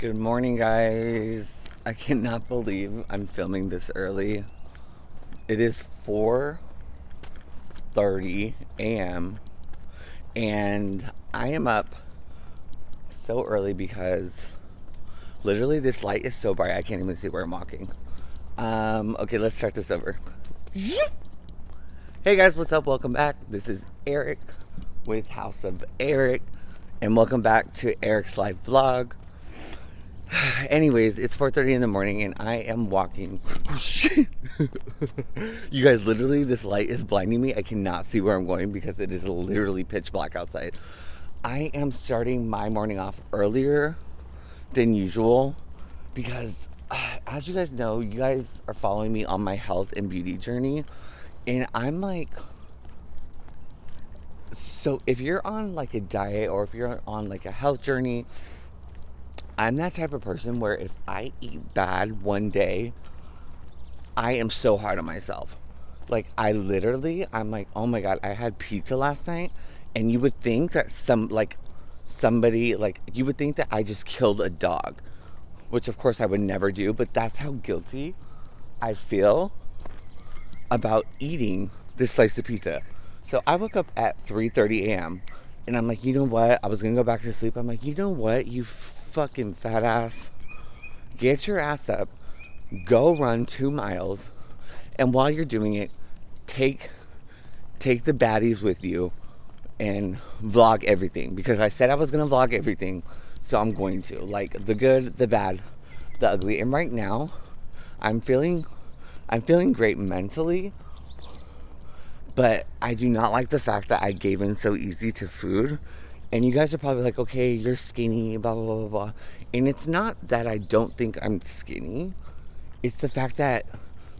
Good morning, guys. I cannot believe I'm filming this early. It is 4:30 a.m. and I am up so early because literally this light is so bright I can't even see where I'm walking. Um, okay, let's start this over. Hey guys, what's up? Welcome back. This is Eric with House of Eric, and welcome back to Eric's live vlog. Anyways, it's 4:30 in the morning, and I am walking. Shit! You guys, literally, this light is blinding me. I cannot see where I'm going because it is literally pitch black outside. I am starting my morning off earlier than usual because, uh, as you guys know, you guys are following me on my health and beauty journey and I'm like, so if you're on like a diet or if you're on like a health journey, I'm that type of person where if I eat bad one day, I am so hard on myself. Like I literally, I'm like, oh my god, I had pizza last night, and you would think that some like somebody like you would think that I just killed a dog, which of course I would never do, but that's how guilty I feel about eating this slice of pizza. So I woke up at 3:30 a.m. and I'm like, you know what? I was gonna go back to sleep. I'm like, you know what? You fucking fat ass. Get your ass up. Go run two miles, and while you're doing it, take take the baddies with you and vlog everything because I said I was gonna vlog everything, so I'm going to like the good, the bad, the ugly. And right now, I'm feeling I'm feeling great mentally, but I do not like the fact that I gave in so easy to food. And you guys are probably like, okay, you're skinny, blah, blah, blah, blah. And it's not that I don't think I'm skinny. It's the fact that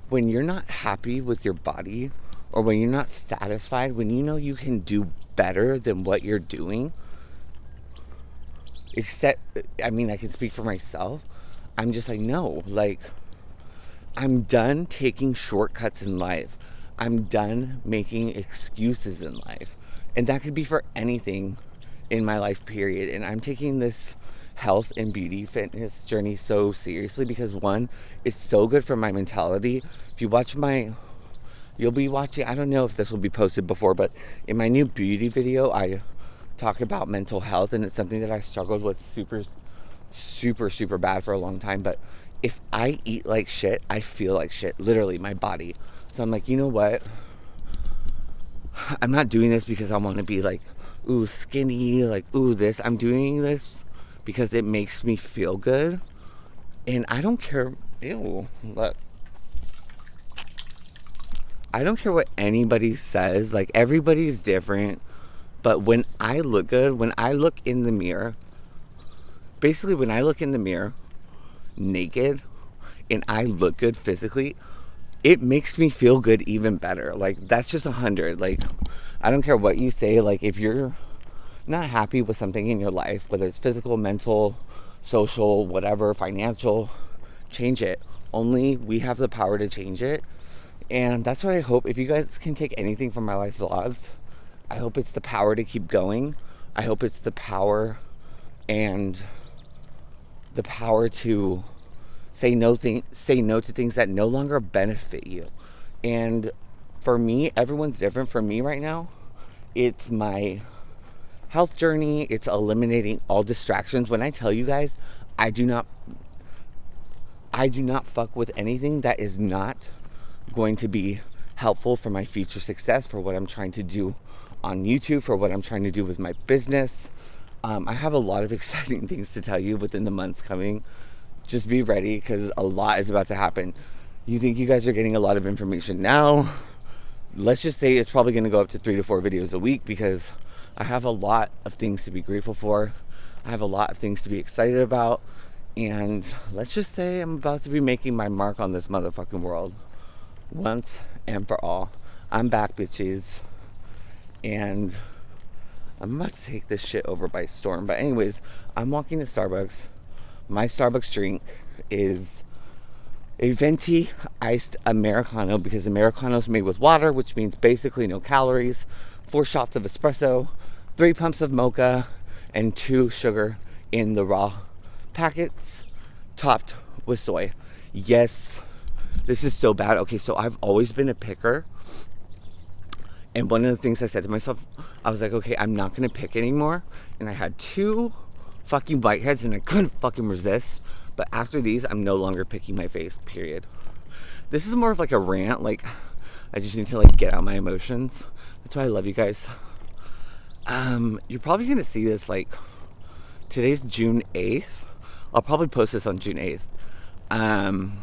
when you're not happy with your body or when you're not satisfied, when you know you can do better than what you're doing, except, I mean, I can speak for myself. I'm just like, no, like, I'm done taking shortcuts in life. I'm done making excuses in life. And that could be for anything in my life, period. And I'm taking this health and beauty fitness journey so seriously because one, it's so good for my mentality. If you watch my, you'll be watching, I don't know if this will be posted before, but in my new beauty video, I talk about mental health and it's something that I struggled with super, super, super bad for a long time. But if I eat like shit, I feel like shit, literally, my body. So I'm like, you know what? I'm not doing this because I want to be like, ooh, skinny, like, ooh, this. I'm doing this because it makes me feel good. And I don't care, ew, look. I don't care what anybody says. Like, everybody's different. But when I look good, when I look in the mirror, basically, when I look in the mirror, naked and I look good physically, it makes me feel good even better. Like that's just a hundred. Like I don't care what you say. Like if you're not happy with something in your life, whether it's physical, mental, social, whatever, financial, change it. Only we have the power to change it. And that's what I hope. If you guys can take anything from my life vlogs, I hope it's the power to keep going. I hope it's the power and the power to say no thing say no to things that no longer benefit you. And for me everyone's different for me right now. It's my health journey. It's eliminating all distractions. When i tell you guys i do not i do not fuck with anything that is not going to be helpful for my future success for what i'm trying to do on youtube for what i'm trying to do with my business. Um, I have a lot of exciting things to tell you within the months coming. Just be ready because a lot is about to happen. You think you guys are getting a lot of information now? Let's just say it's probably going to go up to three to four videos a week because I have a lot of things to be grateful for. I have a lot of things to be excited about. And let's just say I'm about to be making my mark on this motherfucking world once and for all. I'm back, bitches. And I'm about to take this shit over by storm. But anyways, I'm walking to Starbucks. My Starbucks drink is a venti iced Americano because Americano is made with water, which means basically no calories, four shots of espresso, three pumps of mocha, and two sugar in the raw packets topped with soy. Yes, this is so bad. Okay, so I've always been a picker. And one of the things I said to myself, I was like, okay, I'm not gonna pick anymore. And I had two fucking whiteheads and I couldn't fucking resist. But after these, I'm no longer picking my face, period. This is more of like a rant, like I just need to like get out my emotions. That's why I love you guys. Um, you're probably gonna see this like today's June 8th. I'll probably post this on June 8th. Um,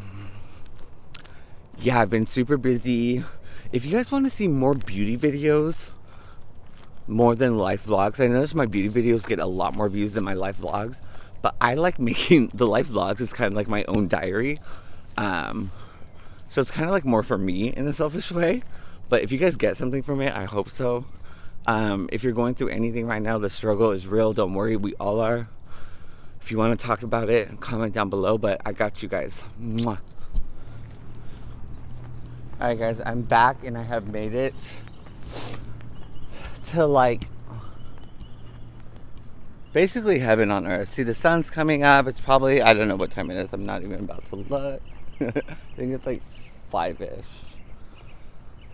yeah, I've been super busy. If you guys want to see more beauty videos, more than life vlogs, I notice my beauty videos get a lot more views than my life vlogs. But I like making the life vlogs It's kind of like my own diary. Um, so it's kind of like more for me in a selfish way. But if you guys get something from it, I hope so. Um, if you're going through anything right now, the struggle is real. Don't worry, we all are. If you want to talk about it, comment down below. But I got you guys. Mwah. Alright guys, I'm back and I have made it to like basically heaven on earth. See the sun's coming up. It's probably I don't know what time it is. I'm not even about to look. I think it's like five-ish.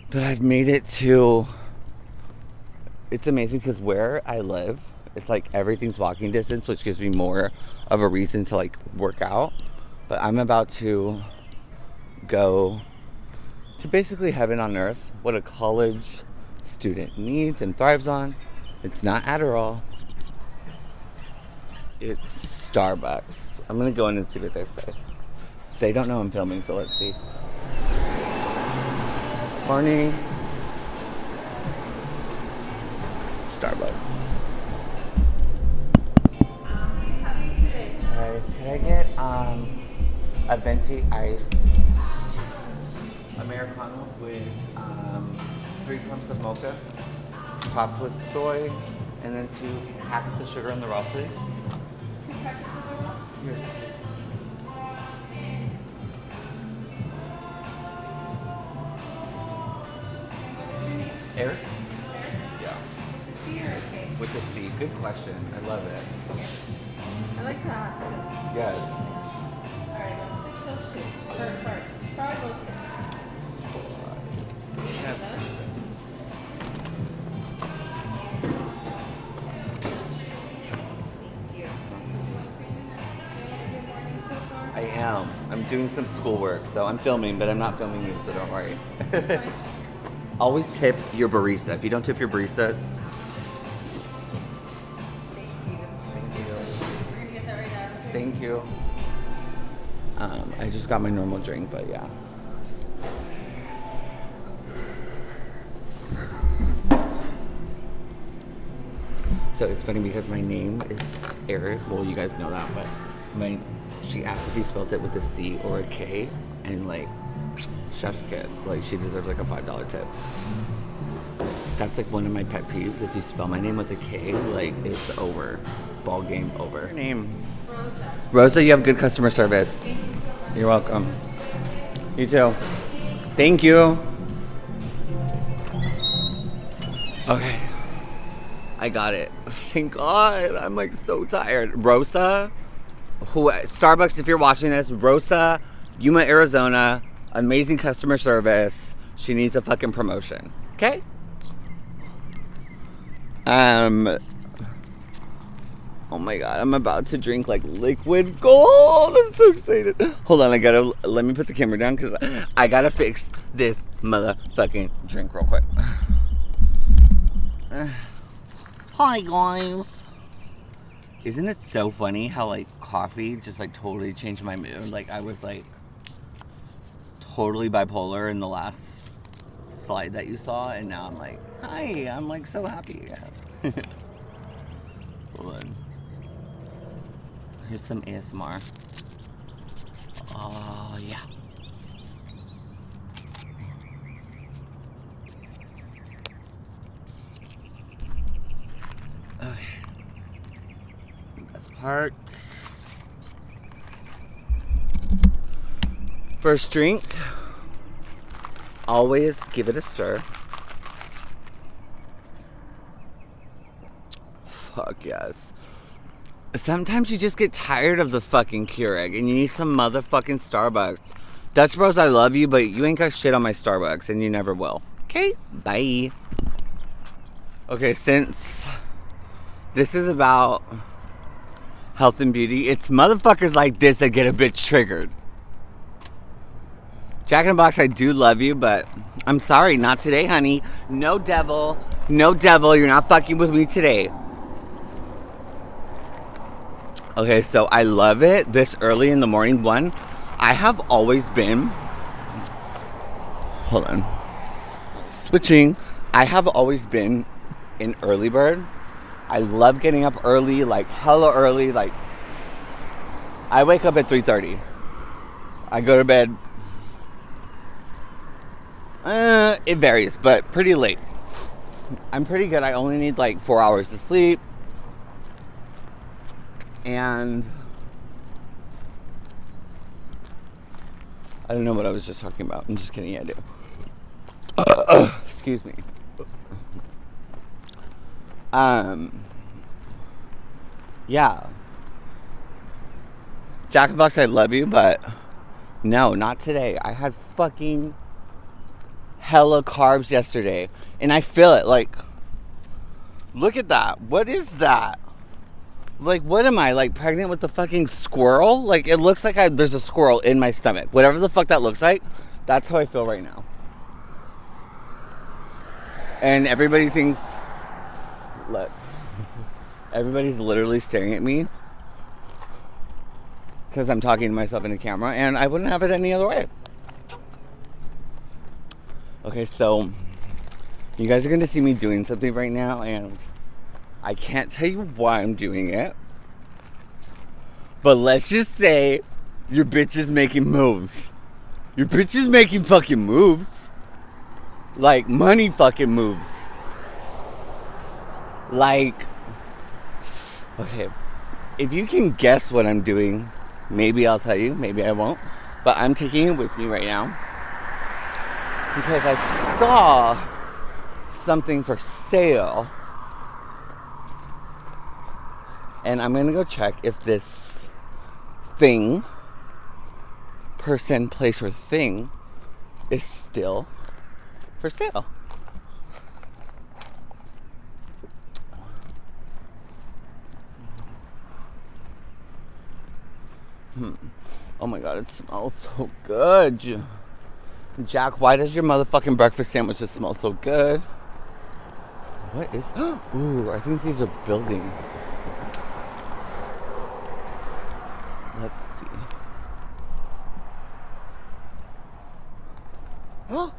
But I've made it to it's amazing because where I live, it's like everything's walking distance, which gives me more of a reason to like work out. But I'm about to go to basically heaven on earth, what a college student needs and thrives on. It's not Adderall. It's Starbucks. I'm gonna go in and see what they say. They don't know I'm filming, so let's see. Morning. Starbucks. Hi, can I get um, a venti ice Americano with um, three cups of mocha, topped with soy, and then two packets of sugar in the raw, please. Two packets of the raw? Yes, please. Eric? Yeah. C or a K? With C. Good question. I love it. I like to ask this. Yes. I am. I'm doing some schoolwork, so I'm filming, but I'm not filming you, so don't worry. Always tip your barista. If you don't tip your barista, Thank you. thank you. We're gonna get that right out. Thank you. Um, I just got my normal drink, but yeah. So it's funny because my name is Eric. Well, you guys know that, but my she asked if you spelled it with a C or a K, and like chef's kiss. Like she deserves like a five dollar tip. That's like one of my pet peeves. If you spell my name with a K, like it's over. Ball game over. Name. Rosa. Rosa, you have good customer service. You so. You're welcome. You too. Thank you. Okay. I got it. Thank God. I'm like so tired. Rosa, who Starbucks, if you're watching this, Rosa, Yuma, Arizona, amazing customer service. She needs a fucking promotion. Okay? Um Oh my god, I'm about to drink like liquid gold. I'm so excited. Hold on, I gotta let me put the camera down because I gotta fix this motherfucking drink real quick. Hi guys. Isn't it so funny how like coffee just like totally changed my mood? Like I was like totally bipolar in the last slide that you saw, and now I'm like, hi, I'm like so happy. Hold on. Here's some ASMR. Oh, yeah. Okay. Best part. First drink. Always give it a stir. Fuck yes. Sometimes you just get tired of the fucking Keurig and you need some motherfucking Starbucks. Dutch Bros, I love you, but you ain't got shit on my Starbucks and you never will. Okay? Bye. Okay, since this is about health and beauty, it's motherfuckers like this that get a bit triggered. Jack in the Box, I do love you, but I'm sorry, not today, honey. No devil, no devil, you're not fucking with me today. Okay, so I love it this early in the morning. One, I have always been. Hold on. Switching. I have always been an early bird. I love getting up early, like hella early. Like I wake up at 3:30. I go to bed uh, it varies, but pretty late. I'm pretty good. I only need like four hours of sleep. And I don't know what I was just talking about. I'm just kidding. I do. Excuse me. Um. Yeah. Jack and Box, I love you, but no, not today. I had fucking hella carbs yesterday. And I feel it. Like, look at that. What is that? Like, what am I? Like, pregnant with the fucking squirrel? Like, it looks like I, there's a squirrel in my stomach. Whatever the fuck that looks like, that's how I feel right now. And everybody thinks, look, everybody's literally staring at me because I'm talking to myself in the camera, and I wouldn't have it any other way. Okay, so you guys are gonna see me doing something right now, and I can't tell you why I'm doing it. But let's just say your bitch is making moves. Your bitch is making fucking moves. Like money fucking moves. Like, okay, if you can guess what I'm doing, maybe I'll tell you, maybe I won't. But I'm taking it with me right now because I saw something for sale. And I'm gonna go check if this thing, person, place, or thing is still for sale. Hmm. Oh my god, it smells so good. Jack, why does your motherfucking breakfast sandwiches smell so good? What is. Ooh, I think these are buildings. Let's see.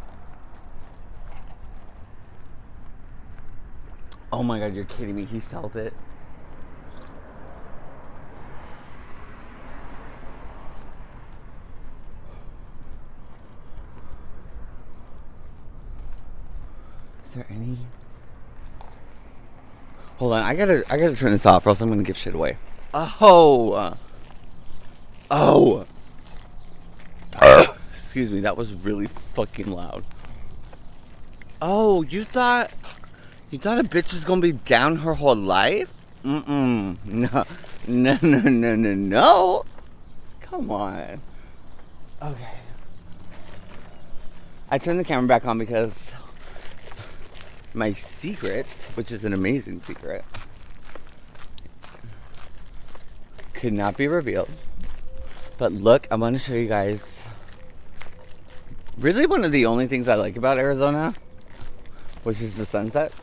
Oh my god, you're kidding me. He sells it. there any? Hold on, I gotta, I gotta turn this off, or else I'm gonna give shit away. Oh, oh. Excuse me, that was really fucking loud. Oh, you thought, you thought a bitch was gonna be down her whole life? Mm-mm. No, no, no, no, no, no. Come on. Okay. I turned the camera back on because my secret, which is an amazing secret, could not be revealed. But look, I want to show you guys really one of the only things I like about Arizona, which is the sunsets.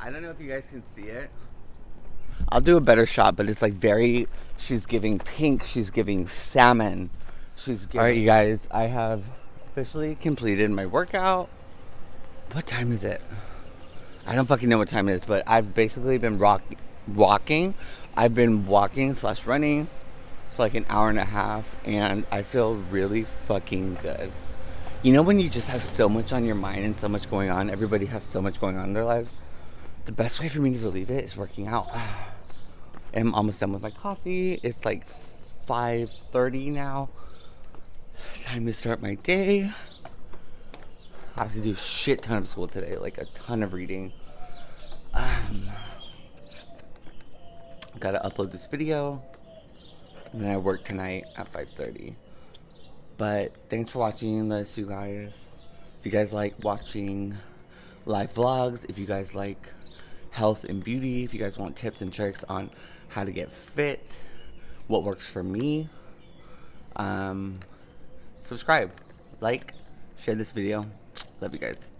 I don't know if you guys can see it. I'll do a better shot, but it's like very, she's giving pink, she's giving salmon, She's giving. All right, you guys. I have officially completed my workout. What time is it? I don't fucking know what time it is, but I've basically been rock, walking. I've been walking slash running for like an hour and a half, and I feel really fucking good. You know when you just have so much on your mind and so much going on. Everybody has so much going on in their lives. The best way for me to relieve it is working out. I'm almost done with my coffee. It's like 5:30 now. Time to start my day. I have to do a shit ton of school today, like a ton of reading. Um, gotta upload this video. And then I work tonight at 5.30. But thanks for watching this, you guys. If you guys like watching live vlogs, if you guys like health and beauty, if you guys want tips and tricks on how to get fit, what works for me, um, subscribe, like, share this video. Love you guys.